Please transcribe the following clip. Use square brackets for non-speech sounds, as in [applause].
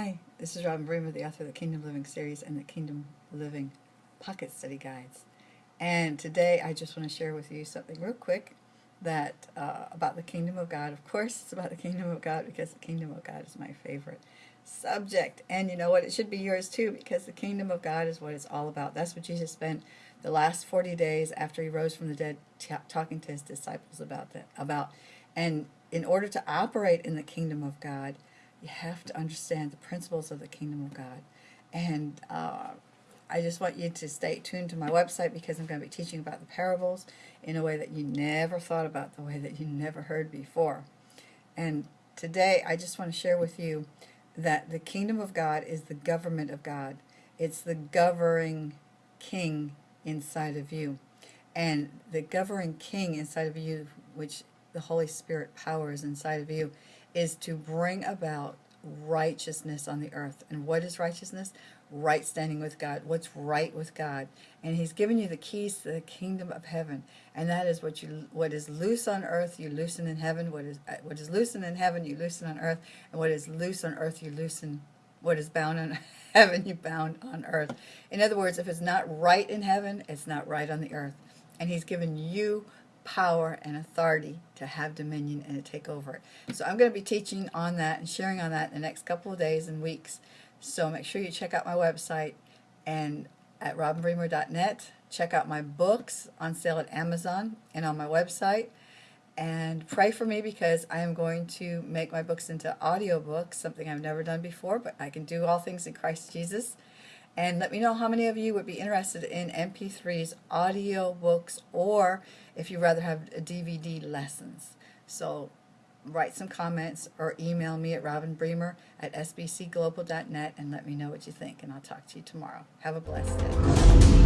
Hi, this is Robin Bremer, the author of the Kingdom Living series and the Kingdom Living Pocket Study Guides. And today I just want to share with you something real quick that uh, about the Kingdom of God. Of course, it's about the Kingdom of God because the Kingdom of God is my favorite subject. And you know what? It should be yours too because the Kingdom of God is what it's all about. That's what Jesus spent the last 40 days after he rose from the dead talking to his disciples about that about and in order to operate in the kingdom of God you have to understand the principles of the kingdom of God. And uh, I just want you to stay tuned to my website because I'm going to be teaching about the parables in a way that you never thought about, the way that you never heard before. And today I just want to share with you that the kingdom of God is the government of God. It's the governing king inside of you. And the governing king inside of you, which the Holy Spirit power is inside of you, is to bring about righteousness on the earth. And what is righteousness? Right standing with God. What's right with God? And He's given you the keys to the kingdom of heaven. And that is what you what is loose on earth, you loosen in heaven. What is uh, what is loosened in heaven, you loosen on earth. And what is loose on earth, you loosen. What is bound on [laughs] heaven, you bound on earth. In other words, if it's not right in heaven, it's not right on the earth. And He's given you power and authority to have dominion and to take over it. So I'm going to be teaching on that and sharing on that in the next couple of days and weeks. So make sure you check out my website and at robinbremer.net. Check out my books on sale at Amazon and on my website. And pray for me because I am going to make my books into audiobooks, something I've never done before, but I can do all things in Christ Jesus. And let me know how many of you would be interested in MP3s, audio books, or if you'd rather have DVD lessons. So write some comments or email me at robinbremer at sbcglobal.net and let me know what you think. And I'll talk to you tomorrow. Have a blessed day.